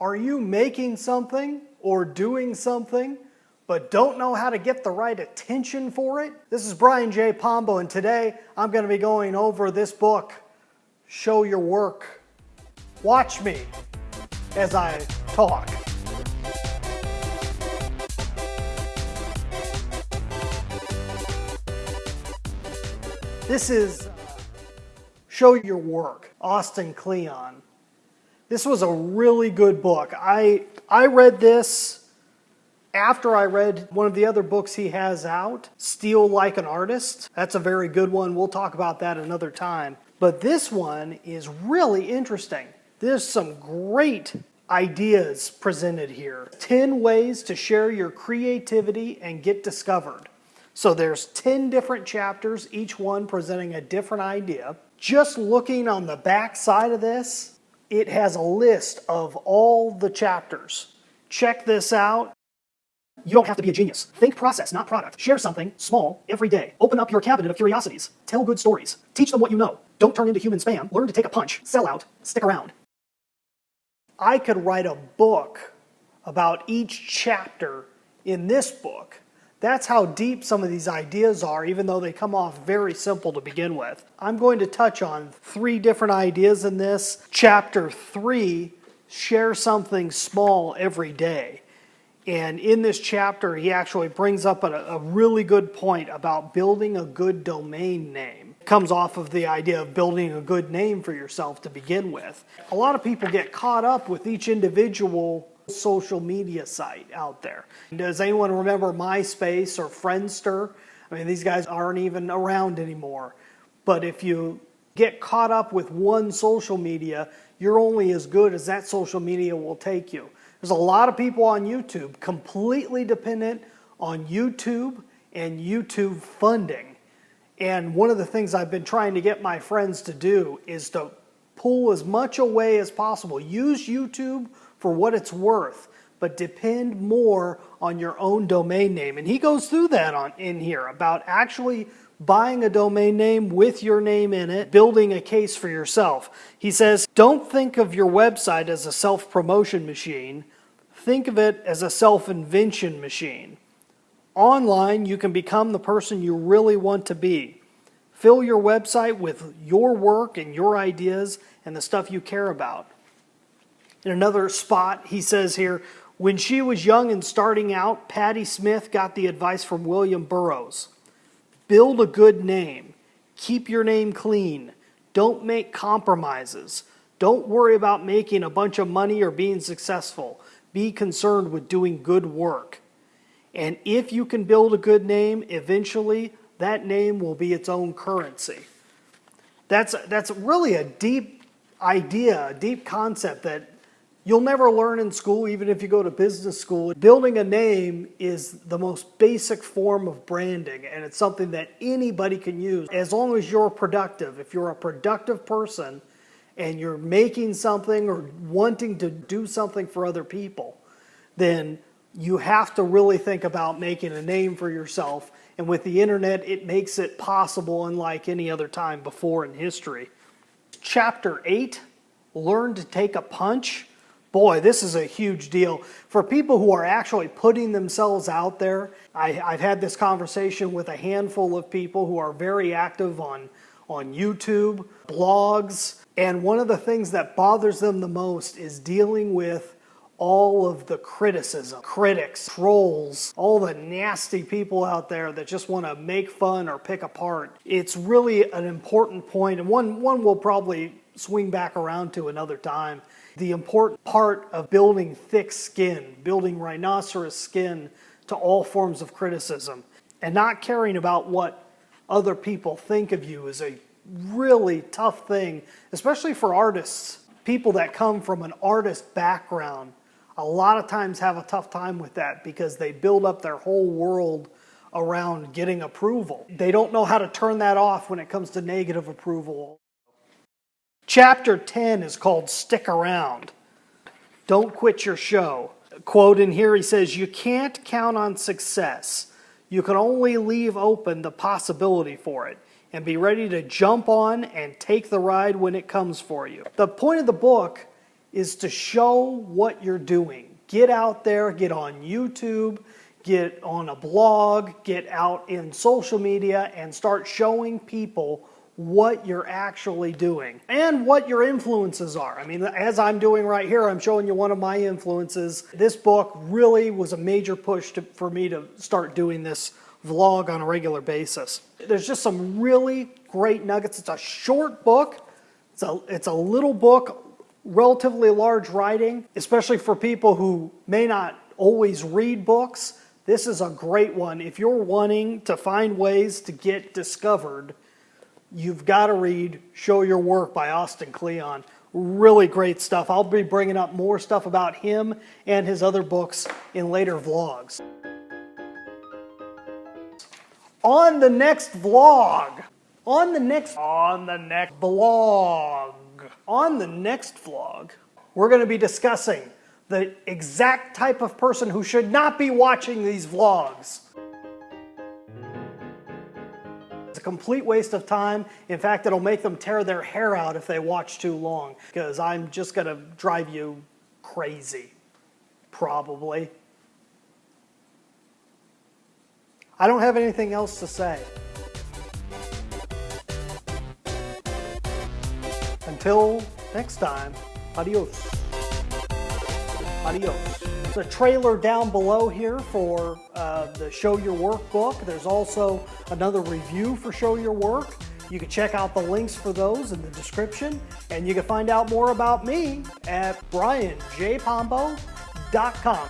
Are you making something or doing something but don't know how to get the right attention for it? This is Brian J. Pombo and today I'm going to be going over this book, Show Your Work. Watch me as I talk. This is uh, Show Your Work, Austin Kleon. This was a really good book. I, I read this after I read one of the other books he has out, Steal Like an Artist. That's a very good one. We'll talk about that another time. But this one is really interesting. There's some great ideas presented here. 10 ways to share your creativity and get discovered. So there's 10 different chapters, each one presenting a different idea. Just looking on the back side of this, it has a list of all the chapters. Check this out. You don't have to be a genius. Think process, not product. Share something small every day. Open up your cabinet of curiosities. Tell good stories. Teach them what you know. Don't turn into human spam. Learn to take a punch. Sell out. Stick around. I could write a book about each chapter in this book that's how deep some of these ideas are, even though they come off very simple to begin with. I'm going to touch on three different ideas in this. Chapter three, share something small every day. And in this chapter, he actually brings up a, a, really good point about building a good domain name. It comes off of the idea of building a good name for yourself to begin with. A lot of people get caught up with each individual social media site out there. Does anyone remember MySpace or Friendster? I mean, these guys aren't even around anymore. But if you get caught up with one social media, you're only as good as that social media will take you. There's a lot of people on YouTube completely dependent on YouTube and YouTube funding. And one of the things I've been trying to get my friends to do is to pull as much away as possible. Use YouTube for what it's worth, but depend more on your own domain name. And he goes through that on in here about actually buying a domain name with your name in it, building a case for yourself. He says, don't think of your website as a self-promotion machine. Think of it as a self-invention machine. Online, you can become the person you really want to be. Fill your website with your work and your ideas and the stuff you care about. In another spot, he says here, when she was young and starting out, Patti Smith got the advice from William Burroughs. Build a good name. Keep your name clean. Don't make compromises. Don't worry about making a bunch of money or being successful. Be concerned with doing good work. And if you can build a good name, eventually that name will be its own currency. That's, that's really a deep idea, a deep concept that You'll never learn in school, even if you go to business school. Building a name is the most basic form of branding, and it's something that anybody can use as long as you're productive. If you're a productive person and you're making something or wanting to do something for other people, then you have to really think about making a name for yourself. And with the internet, it makes it possible unlike any other time before in history. Chapter 8 Learn to Take a Punch boy, this is a huge deal. For people who are actually putting themselves out there, I, have had this conversation with a handful of people who are very active on, on YouTube, blogs, and one of the things that bothers them the most is dealing with all of the criticism, critics, trolls, all the nasty people out there that just want to make fun or pick apart. It's really an important point, and one, one we'll probably swing back around to another time the important part of building thick skin, building rhinoceros skin to all forms of criticism, and not caring about what other people think of you is a really tough thing, especially for artists. People that come from an artist background a lot of times have a tough time with that because they build up their whole world around getting approval. They don't know how to turn that off when it comes to negative approval. Chapter 10 is called Stick Around. Don't quit your show. Quote in here, he says, You can't count on success. You can only leave open the possibility for it and be ready to jump on and take the ride when it comes for you. The point of the book is to show what you're doing. Get out there, get on YouTube, get on a blog, get out in social media and start showing people what you're actually doing and what your influences are. I mean, as I'm doing right here, I'm showing you one of my influences. This book really was a major push to, for me to start doing this vlog on a regular basis. There's just some really great nuggets. It's a short book. It's a, it's a little book, relatively large writing, especially for people who may not always read books. This is a great one. If you're wanting to find ways to get discovered, you've got to read Show Your Work by Austin Kleon. Really great stuff. I'll be bringing up more stuff about him and his other books in later vlogs. On the next vlog, on the next, on the next vlog, on the next vlog, we're going to be discussing the exact type of person who should not be watching these vlogs. Complete waste of time. In fact, it'll make them tear their hair out if they watch too long because I'm just going to drive you crazy, probably. I don't have anything else to say. Until next time, adios. Adios. There's a trailer down below here for uh, the Show Your Work book. There's also another review for Show Your Work. You can check out the links for those in the description, and you can find out more about me at brianjpombo.com.